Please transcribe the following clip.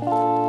you